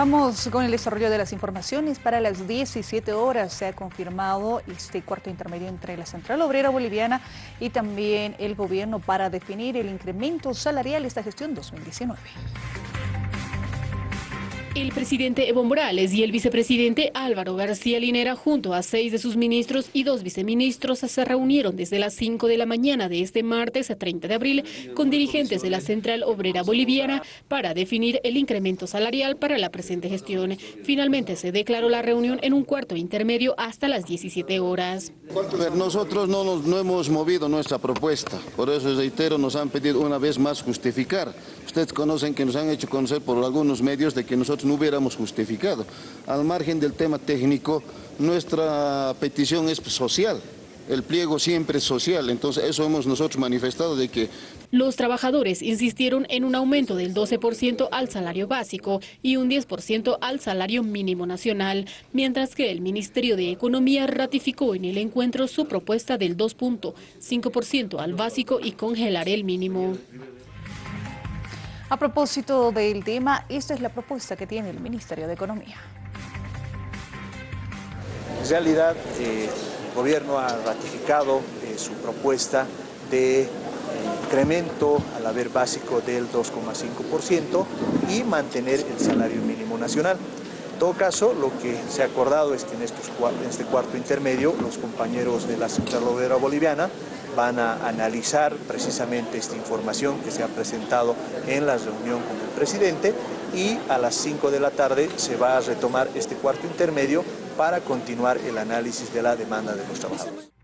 Vamos con el desarrollo de las informaciones. Para las 17 horas se ha confirmado este cuarto intermedio entre la Central Obrera Boliviana y también el gobierno para definir el incremento salarial de esta gestión 2019. El presidente Evo Morales y el vicepresidente Álvaro García Linera, junto a seis de sus ministros y dos viceministros, se reunieron desde las 5 de la mañana de este martes a 30 de abril con dirigentes de la Central Obrera Boliviana para definir el incremento salarial para la presente gestión. Finalmente se declaró la reunión en un cuarto intermedio hasta las 17 horas. Nosotros no, nos, no hemos movido nuestra propuesta, por eso reitero, nos han pedido una vez más justificar. Ustedes conocen que nos han hecho conocer por algunos medios de que nosotros no hubiéramos justificado. Al margen del tema técnico, nuestra petición es social. El pliego siempre es social, entonces eso hemos nosotros manifestado de que... Los trabajadores insistieron en un aumento del 12% al salario básico y un 10% al salario mínimo nacional, mientras que el Ministerio de Economía ratificó en el encuentro su propuesta del 2.5% al básico y congelar el mínimo. A propósito del tema, esta es la propuesta que tiene el Ministerio de Economía. En realidad, eh, el gobierno ha ratificado eh, su propuesta de eh, incremento al haber básico del 2,5% y mantener el salario mínimo nacional. En todo caso, lo que se ha acordado es que en, este cuarto intermedio los compañeros de la Central Obrera Boliviana van a analizar precisamente esta información que se ha presentado en la reunión con el presidente y a las 5 de la tarde se va a retomar este cuarto intermedio para continuar el análisis de la demanda de los trabajadores.